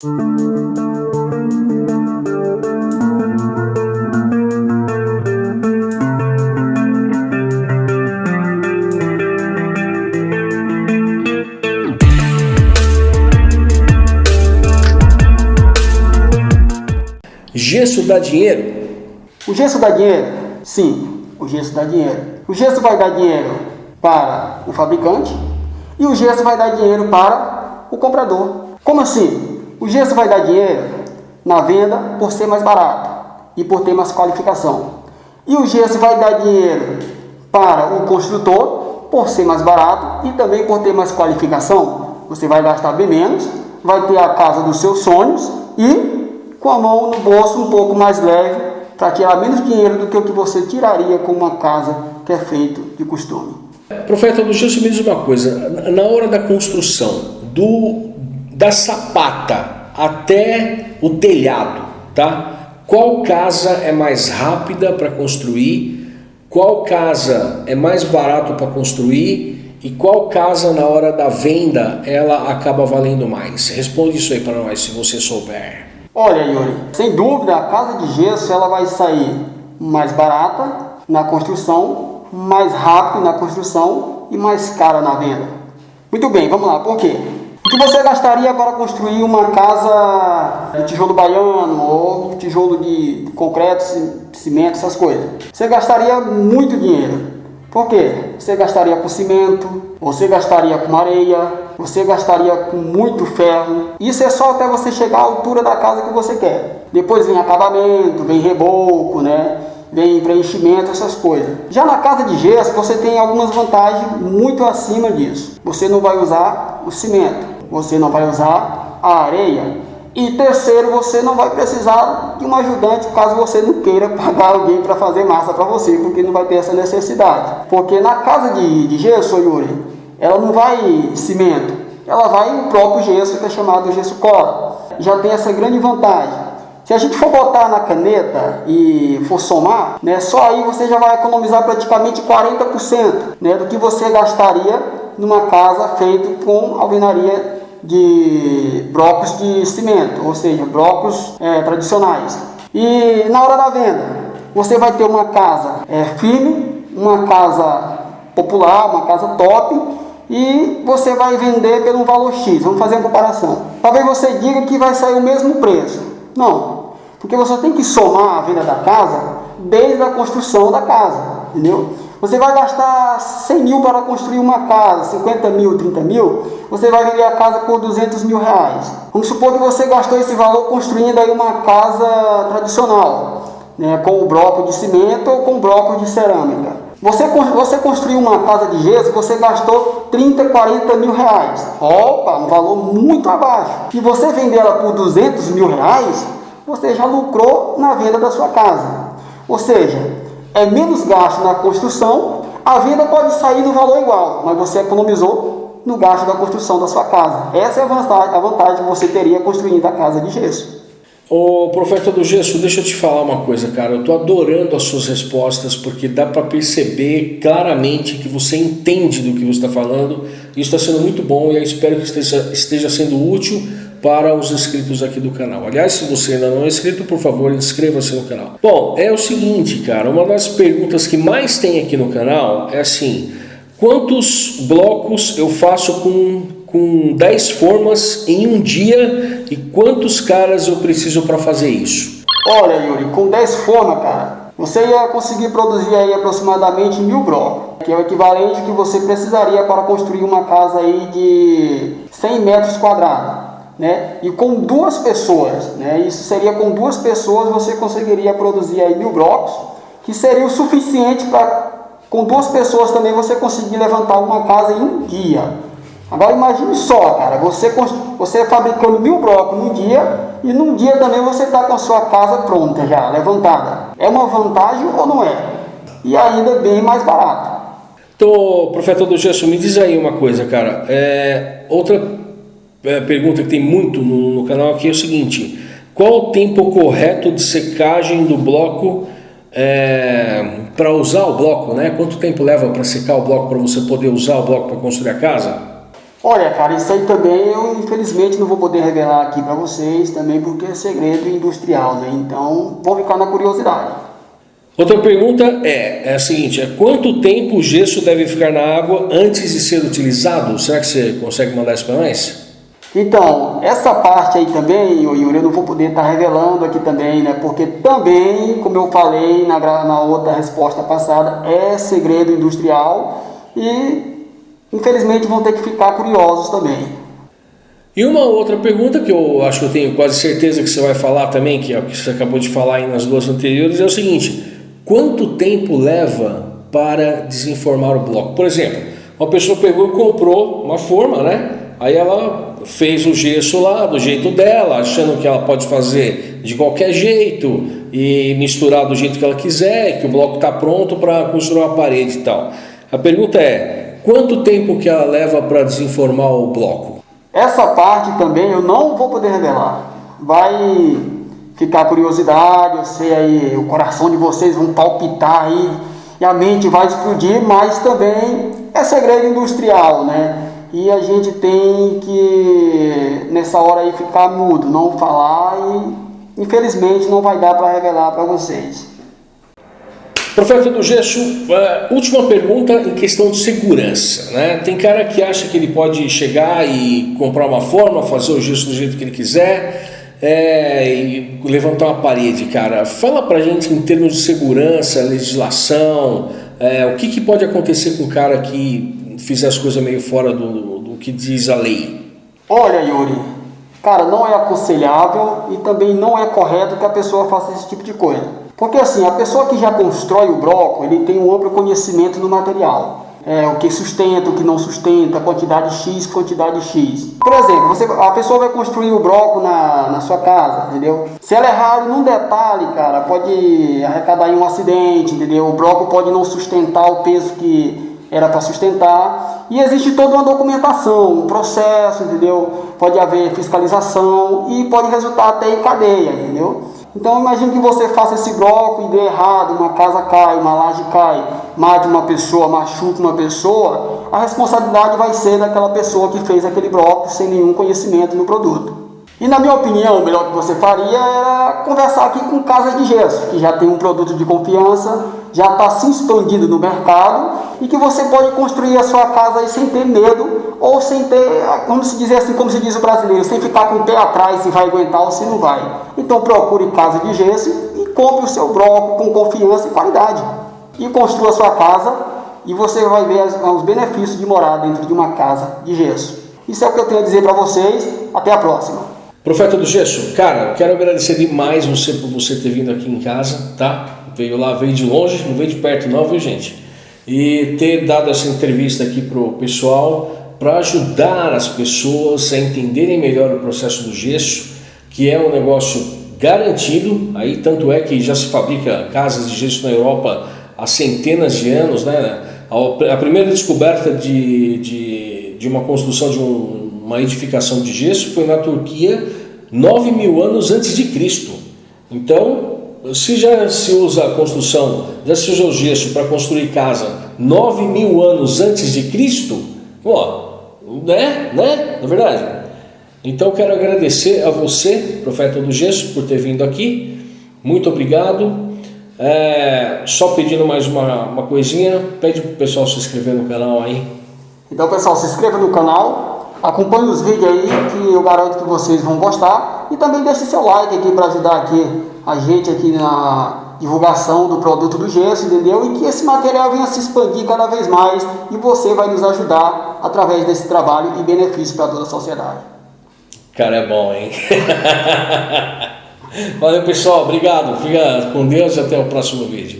Gesso dá dinheiro? O gesso dá dinheiro? Sim, o gesso dá dinheiro. O gesso vai dar dinheiro para o fabricante e o gesso vai dar dinheiro para o comprador. Como assim? O gesso vai dar dinheiro na venda por ser mais barato e por ter mais qualificação. E o gesso vai dar dinheiro para o construtor por ser mais barato e também por ter mais qualificação. Você vai gastar bem menos, vai ter a casa dos seus sonhos e com a mão no bolso um pouco mais leve para tirar menos dinheiro do que o que você tiraria com uma casa que é feito de costume. Profeta do Gesso, me diz uma coisa, na hora da construção, do, da sapata até o telhado, tá? Qual casa é mais rápida para construir? Qual casa é mais barato para construir? E qual casa na hora da venda ela acaba valendo mais? Responde isso aí para nós se você souber. Olha, Yuri, sem dúvida a casa de gesso ela vai sair mais barata na construção, mais rápido na construção e mais cara na venda. Muito bem, vamos lá, por quê? O que você gastaria para construir uma casa de tijolo baiano ou tijolo de concreto, cimento, essas coisas? Você gastaria muito dinheiro. Por quê? Você gastaria com cimento, você gastaria com areia, você gastaria com muito ferro. Isso é só até você chegar à altura da casa que você quer. Depois vem acabamento, vem reboco, né? vem preenchimento, essas coisas. Já na casa de gesso você tem algumas vantagens muito acima disso. Você não vai usar o cimento, você não vai usar a areia, e terceiro, você não vai precisar de um ajudante caso você não queira pagar alguém para fazer massa para você, porque não vai ter essa necessidade. Porque na casa de, de gesso, Yuri, ela não vai cimento, ela vai o próprio gesso que é chamado gesso cola. Já tem essa grande vantagem. Se a gente for botar na caneta e for somar, né, só aí você já vai economizar praticamente 40% né, do que você gastaria numa casa feita com alvenaria de blocos de cimento, ou seja, blocos é, tradicionais. E na hora da venda, você vai ter uma casa é, firme, uma casa popular, uma casa top, e você vai vender pelo valor X. Vamos fazer uma comparação. Talvez você diga que vai sair o mesmo preço. Não, porque você tem que somar a venda da casa desde a construção da casa, entendeu? Você vai gastar 100 mil para construir uma casa, 50 mil, 30 mil, você vai vender a casa por 200 mil reais. Vamos supor que você gastou esse valor construindo aí uma casa tradicional, né, com o bloco de cimento ou com o bloco de cerâmica. Você, você construiu uma casa de gesso, você gastou 30, 40 mil reais. Opa, um valor muito abaixo. E você vender ela por 200 mil reais, você já lucrou na venda da sua casa. Ou seja, é menos gasto na construção, a venda pode sair no valor igual, mas você economizou no gasto da construção da sua casa. Essa é a vantagem, a vantagem que você teria construindo a casa de gesso. Ô profeta do gesso, deixa eu te falar uma coisa, cara. Eu tô adorando as suas respostas porque dá para perceber claramente que você entende do que você está falando. Isso está sendo muito bom e eu espero que esteja, esteja sendo útil para os inscritos aqui do canal. Aliás, se você ainda não é inscrito, por favor, inscreva-se no canal. Bom, é o seguinte, cara, uma das perguntas que mais tem aqui no canal é assim, quantos blocos eu faço com, com 10 formas em um dia e quantos caras eu preciso para fazer isso? Olha, Yuri, com 10 formas, cara, você ia conseguir produzir aí aproximadamente mil blocos, que é o equivalente que você precisaria para construir uma casa aí de 100 metros quadrados né? E com duas pessoas, né? Isso seria com duas pessoas você conseguiria produzir aí mil blocos, que seria o suficiente para com duas pessoas também você conseguir levantar uma casa em um dia. Agora imagine só, cara, você, você fabricando mil blocos num dia e num dia também você está com a sua casa pronta já, levantada. É uma vantagem ou não é? E ainda bem mais barato. Então, profeta do Gesso, me diz aí uma coisa, cara. É, outra pergunta que tem muito no, no, canal aqui é o seguinte, qual o tempo correto de secagem do bloco é, para usar o bloco, né? Quanto tempo leva para secar o bloco para você poder usar o bloco para construir a casa? Olha, cara, isso aí também eu infelizmente não vou poder revelar aqui para vocês também porque é segredo industrial, né? Então, vou ficar na curiosidade. Outra pergunta é, é a seguinte, é quanto tempo o gesso deve ficar na água antes de ser utilizado? Será que você consegue mandar isso para nós? Então, essa parte aí também, Yuri, eu não vou poder estar tá revelando aqui também, né? Porque também, como eu falei na, na outra resposta passada, é segredo industrial e infelizmente vão ter que ficar curiosos também. E uma outra pergunta que eu acho que eu tenho quase certeza que você vai falar também, que é o que você acabou de falar aí nas duas anteriores, é o seguinte: quanto tempo leva para desenformar o bloco? Por exemplo, uma pessoa pegou e comprou uma forma, né? Aí ela fez o gesso lá do jeito dela, achando que ela pode fazer de qualquer jeito e misturar do jeito que ela quiser, que o bloco está pronto para construir uma parede e tal. A pergunta é: quanto tempo que ela leva para desenformar o bloco? Essa parte também eu não vou poder revelar. Vai ficar curiosidade, eu sei aí, o coração de vocês vão palpitar aí e a mente vai explodir, mas também é segredo industrial, né? E a gente tem que nessa hora aí ficar mudo, não falar e infelizmente não vai dar para revelar para vocês. Profeta do Gesso, última pergunta em questão de segurança. Né? Tem cara que acha que ele pode chegar e comprar uma forma, fazer o gesso do jeito que ele quiser é, e levantar uma parede, cara. Fala pra gente em termos de segurança, legislação, é, o que, que pode acontecer com o cara que fizer as coisas meio fora do, do que diz a lei? Olha, Yuri, cara, não é aconselhável e também não é correto que a pessoa faça esse tipo de coisa. Porque assim, a pessoa que já constrói o bloco, ele tem um amplo conhecimento do material. É, o que sustenta, o que não sustenta, quantidade X, quantidade X. Por exemplo, você, a pessoa vai construir o bloco na, na sua casa, entendeu? Se ela errar num detalhe, cara, pode arrecadar em um acidente, entendeu? O bloco pode não sustentar o peso que era para sustentar. E existe toda uma documentação, um processo, entendeu? Pode haver fiscalização e pode resultar até em cadeia, entendeu? Então imagine que você faça esse bloco e dê errado, uma casa cai, uma laje cai, mate uma pessoa, machuque uma pessoa, a responsabilidade vai ser daquela pessoa que fez aquele bloco sem nenhum conhecimento no produto. E na minha opinião, o melhor que você faria era conversar aqui com casas de gesso, que já tem um produto de confiança, já está se expandindo no mercado e que você pode construir a sua casa sem ter medo ou sem ter, como se dizer assim, como se diz o brasileiro, sem ficar com o pé atrás se vai aguentar ou se não vai. Então procure casa de gesso e compre o seu bloco com confiança e qualidade. E construa a sua casa e você vai ver os benefícios de morar dentro de uma casa de gesso. Isso é o que eu tenho a dizer para vocês. Até a próxima. Profeta do Gesso, cara, quero agradecer demais você por você ter vindo aqui em casa, tá? Veio lá, veio de longe, não veio de perto não, viu gente? E ter dado essa entrevista aqui pro pessoal para ajudar as pessoas a entenderem melhor o processo do gesso, que é um negócio garantido, aí tanto é que já se fabrica casas de gesso na Europa há centenas de anos, né? A primeira descoberta de, de, de uma construção de um uma edificação de gesso foi na Turquia 9 mil anos antes de Cristo. Então, se já se usa a construção, já se usa o gesso para construir casa 9 mil anos antes de Cristo, ó, né? Né? Na é verdade. Então, quero agradecer a você, profeta do gesso, por ter vindo aqui. Muito obrigado. É, só pedindo mais uma, uma coisinha, pede para o pessoal se inscrever no canal aí. Então, pessoal, se inscreva no canal, Acompanhe os vídeos aí que eu garanto que vocês vão gostar e também deixe seu like aqui para ajudar aqui a gente aqui na divulgação do produto do gesso, entendeu? E que esse material venha se expandir cada vez mais e você vai nos ajudar através desse trabalho e benefício para toda a sociedade. Cara, é bom, hein? Valeu, pessoal. Obrigado. Fica com Deus e até o próximo vídeo.